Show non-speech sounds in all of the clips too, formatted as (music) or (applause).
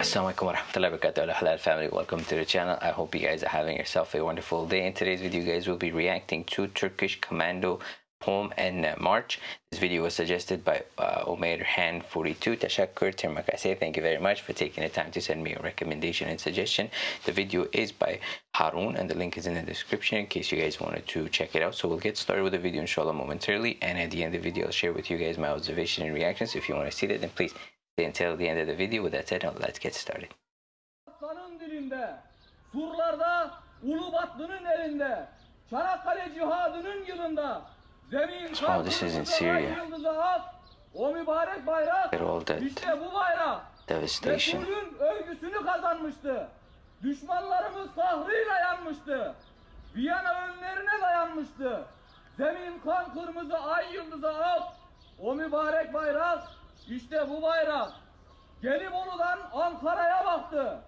alaikum wa rahmatullahi wa barakatuh halal family. Welcome to the channel. I hope you guys are having yourself a wonderful day. In today's video guys we'll be reacting to turkish commando poem and uh, march. This video was suggested by uh, Omer Han 42 Tashakkur Termakase thank you very much for taking the time to send me a recommendation and suggestion. The video is by Harun and the link is in the description in case you guys wanted to check it out. So we'll get started with the video inshallah momentarily. And at the end of the video I'll share with you guys my observation and reactions. If you want to see that then please until the end of the video with that said now let's get started Aslanın dilinde, surlarda Ulu Batlı'nın elinde, Çanakkale cihadının yılında, zemin Oh, this is in Syria. o mübarek bayrak, işte bu bayrak, devastation Resul'ün övgüsünü kazanmıştı. Düşmanlarımız kahrıyla yanmıştı. Viyana önlerine dayanmıştı. Zemin kan kırmızı ay yıldızı ak, o mübarek bayrak, işte bu bayrak. Gelibolu'dan Ankara'ya baktı.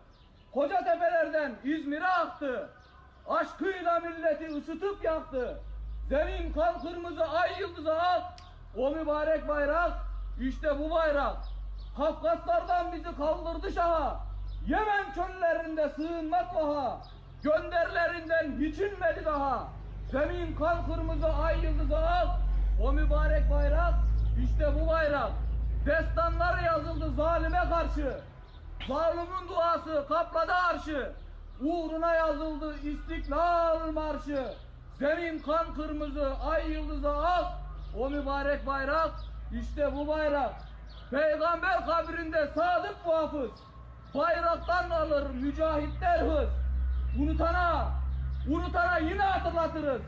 Koca tepelerden İzmir'e aktı. Aşkıyla milleti ısıtıp yaktı. Zemin kan kırmızı ay yıldızı ak. O mübarek bayrak işte bu bayrak. Kafkaslardan bizi kaldırdı şaha. Yemen çöllerinde sığınmak vaha. Gönderlerinden hiç inmedi daha. Zemin kan kırmızı ay yıldızı ak. O mübarek bayrak işte bu bayrak. Destanlar yazıldı zalime karşı. Zalimin duası kapladı arşı. Uğruna yazıldı istiklal marşı. Zemin kan kırmızı, ay yıldızı ak. O mübarek bayrak, işte bu bayrak. Peygamber kabrinde sadık muhafız. Bayraktan alır mücahitler hız. Unutana, unutana yine hatırlatırız.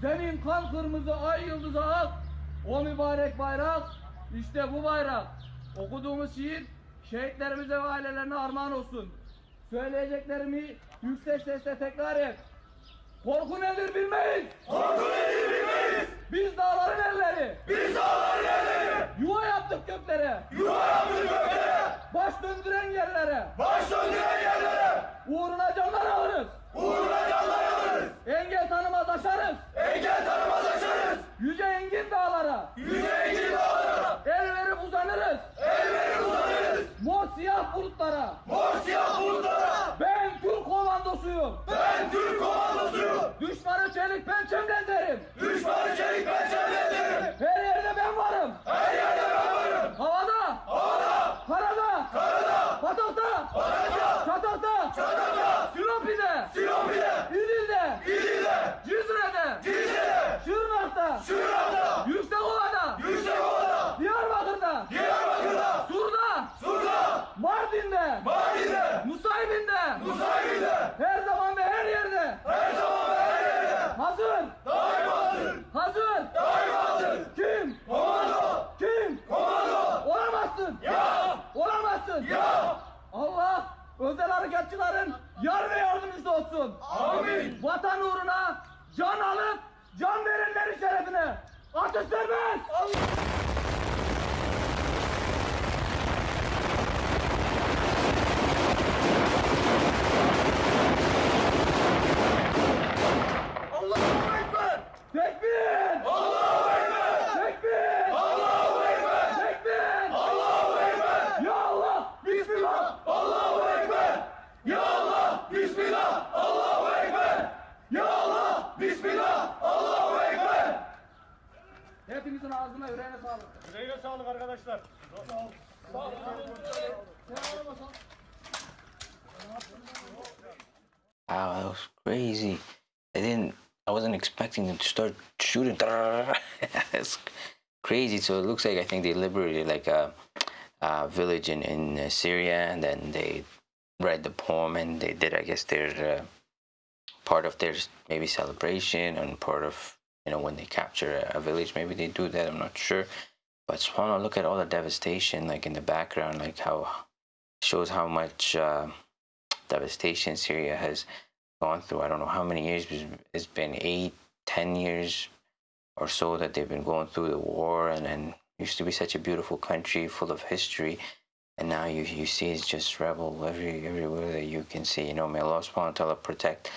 Zemin kan kırmızı, ay yıldızı ak. O mübarek bayrak, işte bu bayrak. Okuduğumuz şiir şehitlerimize ve ailelerine armağan olsun. Söyleyeceklerimi yüksek sesle tekrar et. Korku nedir bilmeyiz. Korku nedir bilmeyiz. Asya burada! Ben Türk komandosuyum! Ben Türk komandosuyum! Düşmanı çelik pençemden derim! Düşmanı çelik pençemden! Hazır, Daima hazır. hazır, Daima hazır. kim, Komando. kim, Komando. olamazsın, Ya. olamazsın. Ya. Allah özel harekatçıların yar ve yardımcısı olsun. Amin. Vatan uğruna can alıp can verenlerin şerefine atış serbest. Allahu Hepinizin ağzına yüreğine sağlık. Yüreğine sağlık arkadaşlar. wow that was crazy. I didn't i wasn't expecting them to start shooting. (laughs) That's crazy. So it looks like i think they liberated like a, a village in in uh, syria and then they read the poem and they did i guess their uh, part of their maybe celebration and part of you know when they capture a, village maybe they do that i'm not sure. But subhanallah look at all the devastation like in the background like how shows how much uh, devastation syria has gone through. I don't know how many years it's been eight ten years or so that they've been going through the war and and used to be such a beautiful country full of history. And now you you see it's just rebel every everywhere that you can see. You know may allah subhanahu wa ta'ala protect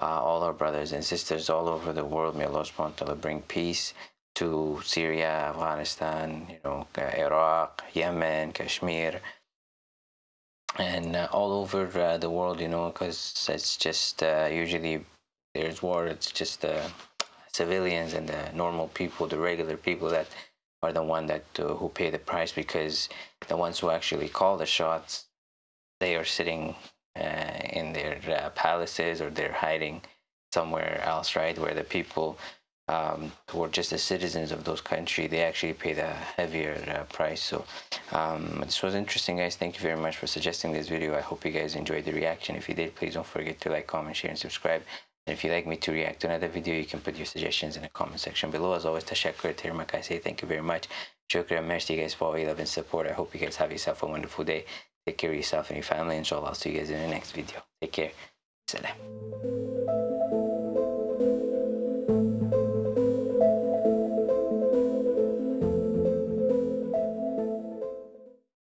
uh, all our brothers and sisters all over the world may allah subhanahu wa bring peace to syria afghanistan you know iraq yemen kashmir and uh, all over uh, the world, you know, because it's just uh, usually there's war. It's just the civilians and the normal people, the regular people that are the one that uh, who pay the price because the ones who actually call the shots, they are sitting uh, in their uh, palaces or they're hiding somewhere else, right? Where the people um, are just the citizens of those countries, they actually pay the heavier uh, price. So um, this was interesting, guys. Thank you very much for suggesting this video. I hope you guys enjoyed the reaction. If you did, please don't forget to like, comment, share, and subscribe. And if you'd like me to react to another video, you can put your suggestions in the comment section below. As always, Tashakkur I say thank you very much. Shukran, merci guys for all your love and support. I hope you guys have yourself a wonderful day. Take care of yourself and your family. Inshallah, I'll see you guys in the next video. Take care. Salam.